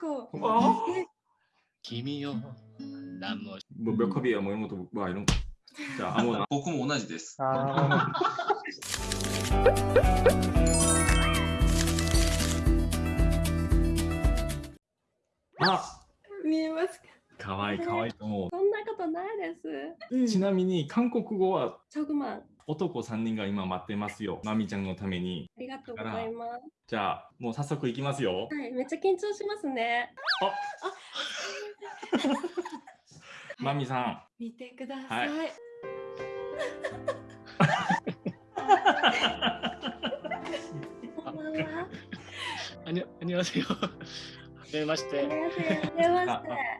거. 어? 김이요. 남모 뭐 몇 컵이야 뭐 이런 것도 뭐 이런 거. 자 아무나 僕も同じです。あ あ見えますかかわいいかわいいと思そんなことないです。うう。ちなみに韓国語はチョグマン、あ 男3人が今待ってますよ。まみちゃんのために。ありがとうございます。じゃあ、もう早速いきますよ。はい、めっちゃ緊張しますね。ああまみさん。見てください。はいこんばんはあに、あにわせよ。めまして。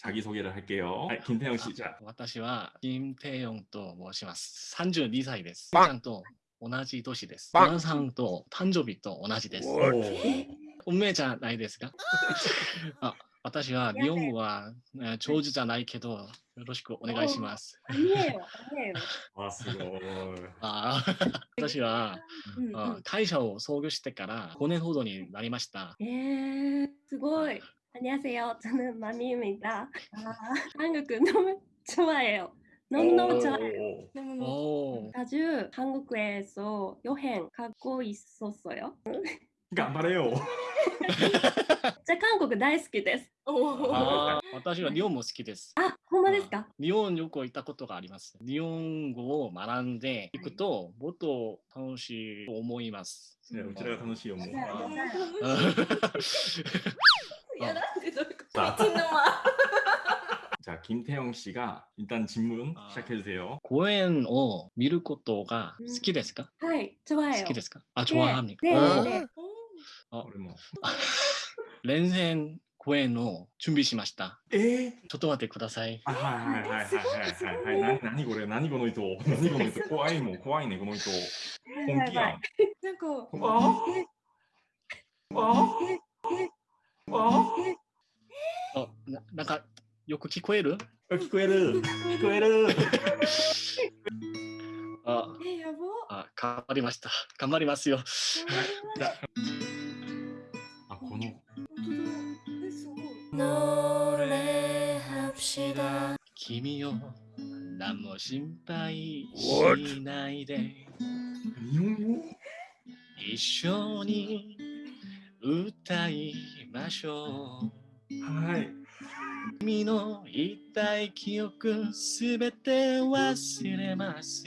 자기소개를할게요はい、金태영 씨、 じゃあ。私は、金태영と申します。三十二歳です。ちゃんと同じ年です。皆さんと誕生日と同じです。運命じゃないですか？あ私は日本語は長寿じゃないけど、よろしくお願いします。あ、すごい。あ 私は、うん、会社を創業してから五年ほどになりました。えー、すごい。 안녕하세 요. 저는 마미입니 다. 한국너무 좋아해 요. 너무너무 좋아 요. 아주 한국에서 여행 가고 있었어 요. 頑張れよ。じゃあ韓国大好きです。あ私は日本も好きです。あ、ほんまですか?日本よく行ったことがあります。日本語を学んでいくと、もっと楽しいと思います。こちらが楽しい思う。いや、なんでどういうこ 자, とのま 자, 김태형 씨가 일단 질문 아. 시작해 주세요. 公園を見ることが好きですか、はい、좋아해요. 好きですかあ、좋아합니까 네, おー 네. 우리 뭐. 連戦公演を準備しました。 에? ちょっと待ってください。 아, 하이, 하이, 하이, 하이, 하이, 하이, 나니, 나니, 고래, 나니, この人, 나니, この人, 怖いもん、怖いね、この人。本気やん。なんか、ああああ ななんか、よく聞こえる？あ聞こえる聞こえるあえ、やば。あ、頑張りました。頑張りますよ。あ、この、本当だ。え、すごい。君よ、何も心配しないで。日本語一緒に歌いましょう。はい。君の言いたい記憶すべて忘れます。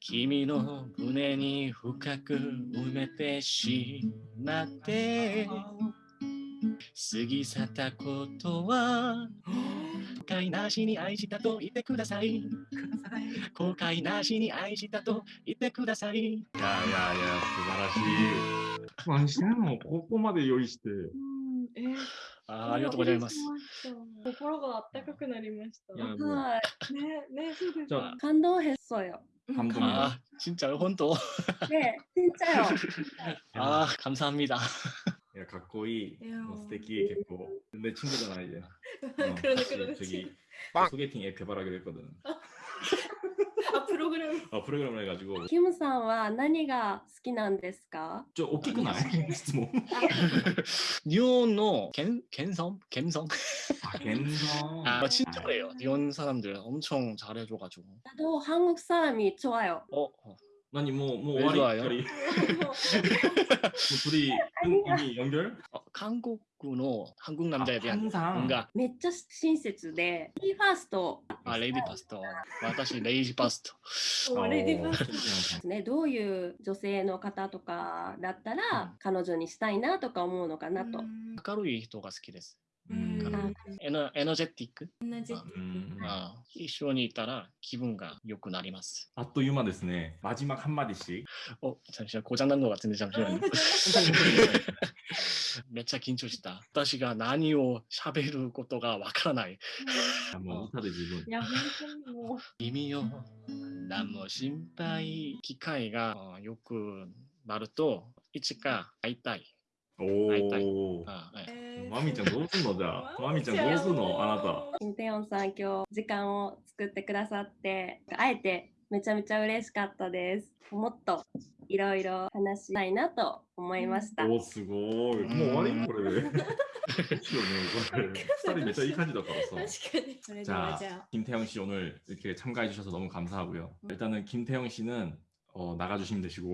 君の胸に深く埋めてしまって過ぎ去ったことは後悔なしに愛したと言ってください。後悔なしに愛したと言ってください。いやいやいや、素晴らしい。まあ、にしても、ここまで用意して。えー、あありがとうございます。心があかくなりました。はい。ね、ね、そうです。感動へっそよ。感動。あ、진짜 요、 本当。ね、진짜 요。 ああ、감사합니 다。 야, かっこいい。いやもう素敵、結構。내 친구잖아, 이제. 어, 黒の黒 같이 です。 저기 소개팅 앱 개발하기로 했거든. あ、プログラム。 어, 프로그램을 해가지고. 김さんは何が好きなんですか 좀 웃기고 나요?質問. 니온의 갬 갬성 갬성. 아, 갬성. 아 진짜 그래요. 니온 사람들 엄청 잘해줘가지고. 나도 한국 사람이 좋아요. 어, 어. 아니, 뭐, 뭐, 왜 와리, 좋아요? 와리. 뭐 둘이 이미 연결? 어, 한국의 한국 남자에 대한 항상. 뭔가 めっちゃ親切で、B ファースト 아 레이디 파스터. 私レイジパスト. おレディバ 어, ース。ね、どういう女性の方とかだったら、彼女にしたいなとか思うのかなと。明るい人が好きです。 うんエナエナジェティック。同じ。 음, あ一緒にいたら気分が良くなります。 아, 또 유마 ですね. 마지막 한마디씩. お、잠시만 고장난 것 같은데 잠시만요. めっちゃ緊張した。私が何を喋ることがわからない。 아, 뭐, 우타드 지분. いや、本当にもう。君よ、何も心配。機会があよくなると、いつか会いたい。 오. あええー 마미짱 どうすんのじゃあ。マミちゃんどうすんのあなた。金テヨンさん、今日時間を作ってくださって、あえてめちゃめちゃ嬉しかったです。もっといろいろ話したいなと思いました。お、すごい。もう終わりこれで。 오늘 스타일이 진짜 이感じだからさ 確かに。それでは 자 じゃあ。 김태형 씨 오늘 이렇게 참가해 주셔서 너무 감사하고요. 일단은 김태형 씨는 어, 나가주시면 되시고.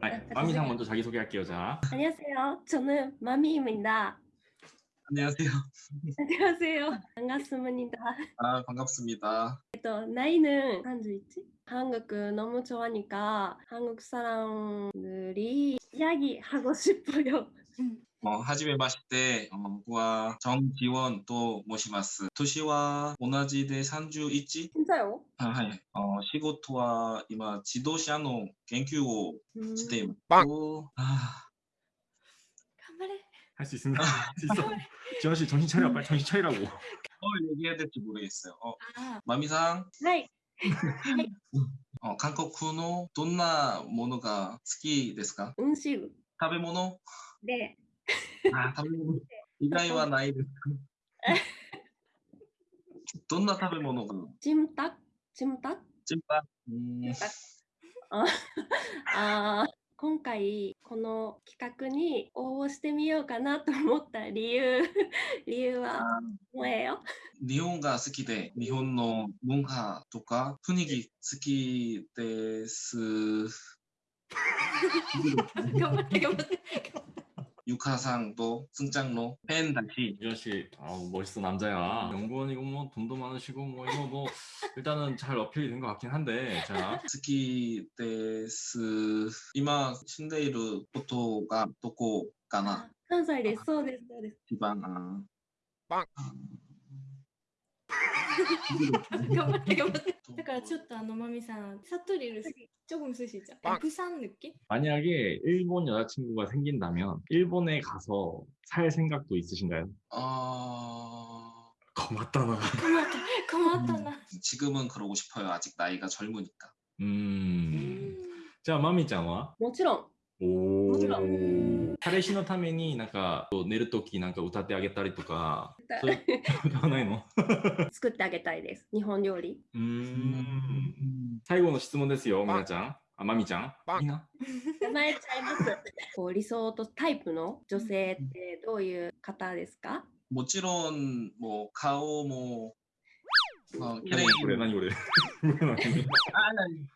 아, 마미상 먼저 자기소개할게요. 자. 안녕하세요. 저는 마미입니다. 안녕하세요. 안녕하세요. 반갑습니다. 아 반갑습니다. 또 나이는 한주있지? 한국 너무 좋아하니까 한국 사람들이 이야기하고 싶어요. 음. 어, 하지메 마시테, 어, 僕は 정지원 또 모시마스. 도시와 同じで31? 진짜요? 아, はい. 어, 仕事は今自動車の研究を 음, しています。 빵! 오, 아, 頑張れ。 할 수 있습니다. 할 수 있어. 지원 씨 정신 차려, 빨리 정신 차리라고. 뭘 얘기해야 될지 모르겠어요. 어, あ 마미상, はい。 어, 한국の どんなものが好きですかうんしゅ食べ物で、 あ食べ物。以外はないです。どんな食べ物が？チムタク、チムタク。チムタク。あ あ今回この企画に応募してみようかなと思った理由。理由は萌えよ。日本が好きで日本の文化とか雰囲気好きです。頑張って頑張って。 とすんちゃんのフェンだし、 지원 씨, 아우, 멋있어 남자야. 연구원이고 뭐 돈도 많으시고 뭐 이거 뭐 일단은 잘 어필이 된 것 같긴 한데, 자, 好きです。今住んでいることがどこかな関西ですそうですそうです一番。あパン 頑張って頑張って。だからちょっとあのまみさん、사투리를 조금 쓰시죠. 빵. 부산 느낌? 만약에 일본 여자친구가 생긴다면 일본에 가서 살 생각도 있으신가요? あ 고맙다 나. 고맙다. 고맙다 나.ー 지금은 그러고 싶어요. 아직 나이가 젊으니까. 음. 자, 마미ちゃんは?もちろんおもちろ 彼氏のためになんか寝るときなんか歌ってあげたりとか、歌わないの？作ってあげたいです。日本料理。うん。最後の質問ですよ、みなちゃん。あ、まみちゃん？みな？名前ちゃいます。こう理想とタイプの女性ってどういう方ですか？もちろん、もう顔も、あ、キャ。これ何これ、何？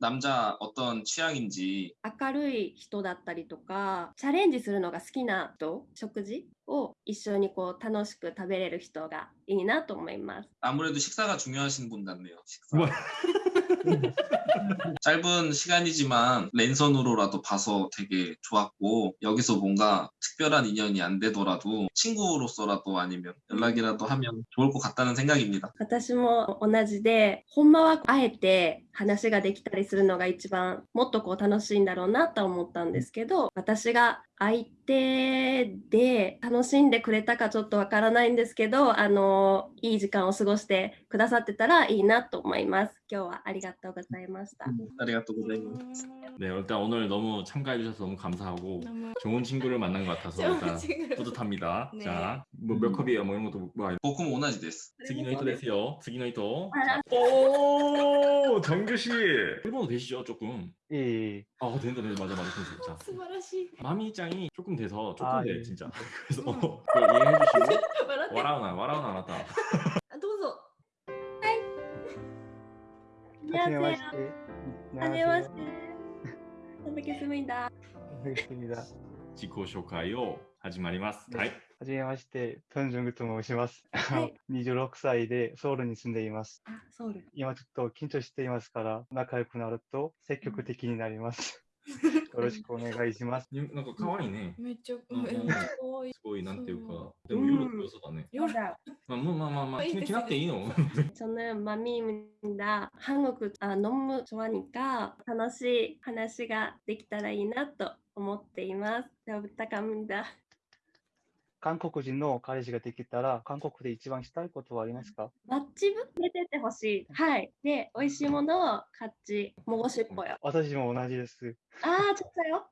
남자 어떤 취향인지 明るい人だったりとかチャレンジするのが好きな人食事を一緒にこう楽しく食べれる人がいいなと思います 아무래도 식사가 중요하신 분 같네요. 식사. 뭐. 짧은 시간이지만 랜선으로라도 봐서 되게 좋았고 여기서 뭔가 특별한 인연이 안 되더라도 친구로서라도 아니면 연락이라도 하면 좋을 것 같다는 생각입니다. 私も同じでほんまはあえて 話ができたりするのが一番もっとこう楽しいんだろうなと思ったんですけど私が相手で楽しんでくれたかちょっとわからないんですけどあのいい時間を過ごしてくださってたらいいなと思います今日はありがとうございました 아리가또 고자이마스. 네, 일단 오늘 너무 참가해 주셔서 너무 감사하고 너무 좋은 친구를 만난 것 같아서 좋은 일단 친구를 뿌듯합니다. 네. 자, 뭐 몇 컵이에요? 뭐 이런 것도 뭐 僕も同じです。 次の人ですよ.次の人. 아. 자, 오, 정 영규씨. 일본어 되시죠 조금? 예, 예, 예. 아 된다 된다. 맞아 맞아. 진짜. 스바라시 마미짱이 조금 돼서 조금 아, 돼 예. 진짜. 네. 그래서 음. 그거 이해해주시고. 와라우나 와라우나 알았다. 도우소 하이 안녕하세요. 안녕하세요. 뵙겠습니다. 뵙겠습니다. 지코쇼카요. 始まります。はい。はじめまして、トンジョングと申します。はい26歳でソウルに住んでいます。あ、ソウル。今ちょっと緊張していますから、仲良くなると積極的になります。よろしくお願いします。になんか可愛いね。めっちゃ、うんえめっちゃ可愛い。すごい、なんていうかそ、でも夜の良さだね。 맞아 まあ、もうまあまあまあ、いいです気になっていいの 저는 맘입니다. 한국 아, 너무 좋아하니까 楽しい話ができたらいいなと思っています。では、부탁합니다. 韓国人の彼氏ができたら、韓国で一番したいことはありますか？マッチぶ出ててほしい。はい。で、美味しいものを買っち、もごしっぽよ。私も同じです。ああ、ちょっとよ。は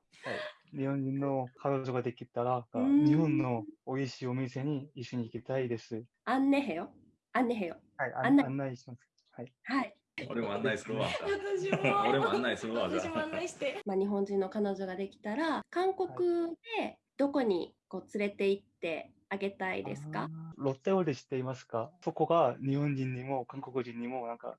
い。日本人の彼女ができたら、日本の美味しいお店に一緒に行きたいです。あんねへよ。あんねへよ。はい、案内案内します。はい。はい。俺も案内するわ。私も。俺も案内するわ。私も案内して。まあ、日本人の彼女ができたら、韓国でどこにこう連れて行ってあげたいですか？ロッテオール知っていますか？そこが日本人にも韓国人にもなんか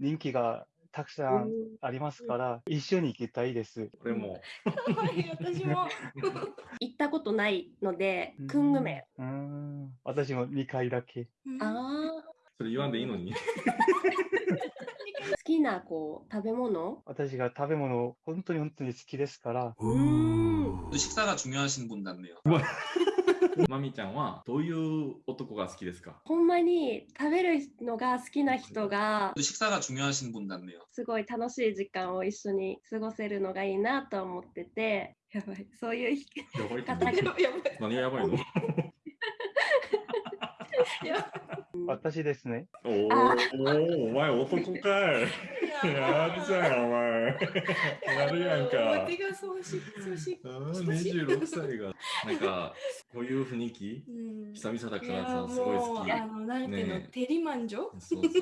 人気がたくさんありますから、一緒に行きたいです。これも。私も。行ったことないので、クングメ。私も2回だけ。ああ、それ言わんでいいのに。好きなこう食べ物私が食べ物本当に本当に好きですから、うーん。 식사가 중요하신 분 같네요. まみちゃんはどういう男が好きですかほんまに食べるのが好きな人が 식사가 중요하신 분 같네요. すごい楽しい時間を一緒に過ごせるのがいいなと思ってて、やばい、そういう人やばいって方がやばいやばい何がやばいのや 私ですね。おおー、お前男かい。やるじゃん、お前。やるやんか。手がそうし、そうし。あー26歳が。なんか、こういう雰囲気？うん久々だからさ、すごい好き。あの、なんていうの？ね、テリマンジョ？そうそうそ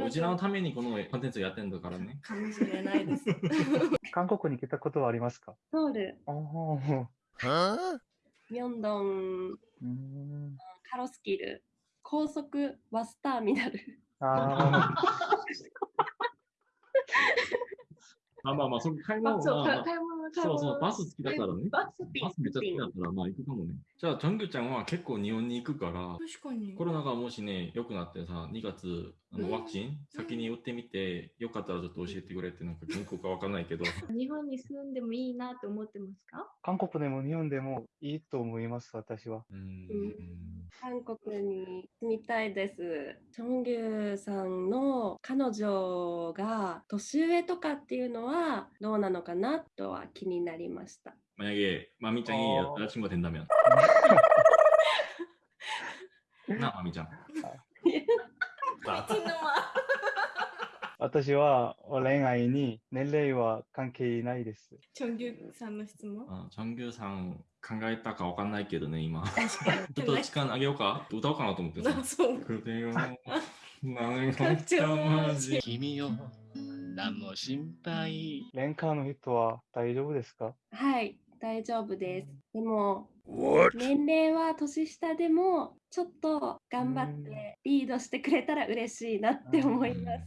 う。うちらのためにこのコンテンツをやってんだからね。かもしれないです。韓国に来たことはありますか？ソウル、あーミョンドン。カロスキル、高速バスターミナル。あま あまあまあ、それ買い物まあ、そう、まあまあ買い物、買い物。そうそう、バス好きだからね。バスピバスめっちゃ好きだから、まあ行くかもね。じゃあ、チョンギュちゃんは結構日本に行くから、確かに。コロナがもしね、良くなってさ、2月、あうんのワクチン先に打ってみて、よかったらちょっと教えてくれって、なんか銀行かわかんないけど、日本に住んでもいいなと思ってますか？韓国でも日本でもいいと思います、私は。うーん。韓国に住みたいです。チョンギュさんの彼女が年上とかっていうのはどうなのかなとは気になりました。 만약에 마미짱이 어. 여자친구가 된다면 나 마미짱 私は恋愛に年齢は関係ないです。チョンギュさんの質問 어, 정규상 考えたかわかんないけどね、今。ちょっと時間あげようか歌おうかなと思ってさ。そう。くれよ。何マジ。君よ。何も心配。レンカーの人は大丈夫ですか？はい、大丈夫です。でも、What? 年齢は年下でも、ちょっと頑張ってリードしてくれたら嬉しいなって思います。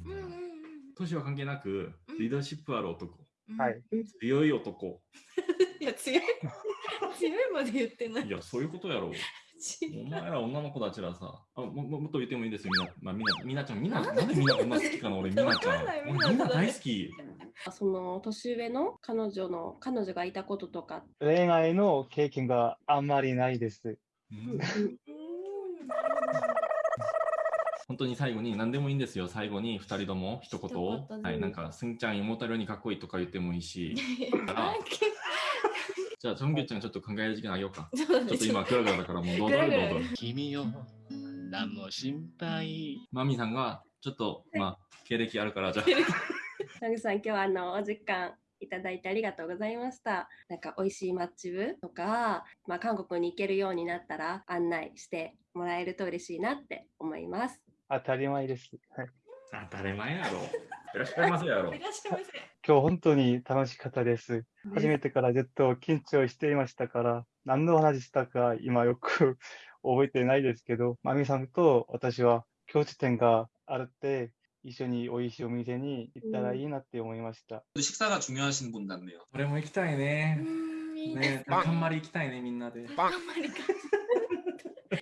年は関係なく、リーダーシップある男。はい。強い男。いや、強い。強いまで言ってない。いやそういうことやろ違うお前ら女の子たちらさ、あもももっと言ってもいいですよ、みんな。まあ、みんな、みん なちゃん、みんな、なんでみんな女好きかな、俺、みんなちゃん。俺みんな大好き。その年上の彼女の彼女がいたこととか、恋愛の経験があんまりないです。本当に最後に何でもいいんですよ。最後に2人とも一言を一言。ではい、なんか、すんちゃん思ったようにかっこいいとか言ってもいいし。あじゃあ、チョンギュちゃんちょっと考える時間あげようか。ちょっと今、グラグラだからもうどうぞどうぞ。君よ何も心配？マミさんが、ちょっと、まあ、経歴あるから、じゃあ、ナグさん、今日はあのお時間いただいてありがとうございました。なんか美味しいマッチ部とか、まあ、韓国に行けるようになったら案内してもらえると嬉しいなって思います。当たり前です。はい当たり前やろ。いらっしゃいませやろい。らっしゃいませ。今日本当に楽しかったです。初めてからずっと緊張していましたから、何の話したか今よく覚えてないですけど、マミさんと私は共通点があるって、一緒に美味しいお店に行ったらいいなって思いました。 식사가 중요하신 분 같네요. 俺も行きたいね。うんい いいでねす、頑張り行きたいねみんなで。頑張りか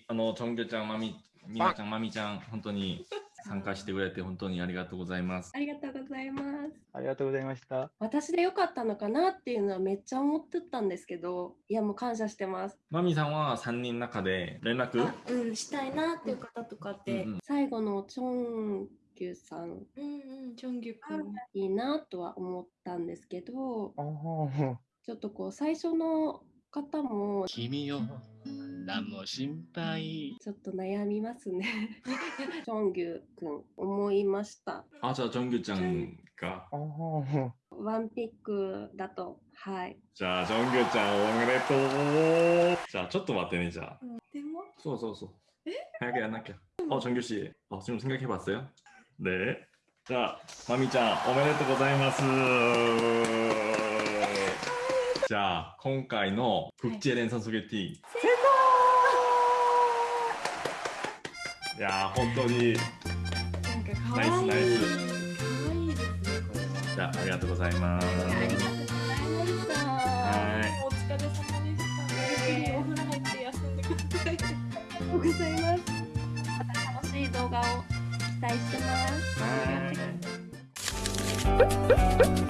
あのチョンギョちゃん、マミ、ミナちゃん、マミちゃん、本当に 参加してくれて本当にありがとうございます。ありがとうございます。ありがとうございました。私でよかったのかなっていうのはめっちゃ思ってたんですけど、いやもう感謝してます。マミさんは3人の中で連絡？あうん、したいなっていう方とかって、うんうん最後のチョンギュさんうんうん、チョンギュ君。いいなとは思ったんですけど、ちょっとこう最初の方も君よ何も心配ちょっと悩みますね。チョンギュ君思いました。あ、じゃあチョンギョちゃんが。あーワンピックだと、はい。じゃあチョンギョちゃんおめでとう。じゃあちょっと待ってね、じゃあ。でも、そうそうそう。早くやんなきゃ。어 정규 씨, 어, 지금 생각해 봤어요? 네. 자, 마미ちゃんおめでとうございます. 자, 今回の국제連鎖ソゲティ。い いや本当に。なんか可愛い。ナイスナイ可愛いですねじゃあありがとうございます。ありがとうございました。はい。お疲れ様でした。ゆっくりお風呂入って休んでください。ありがとうございますまた。楽しい。動画を期待してますあいます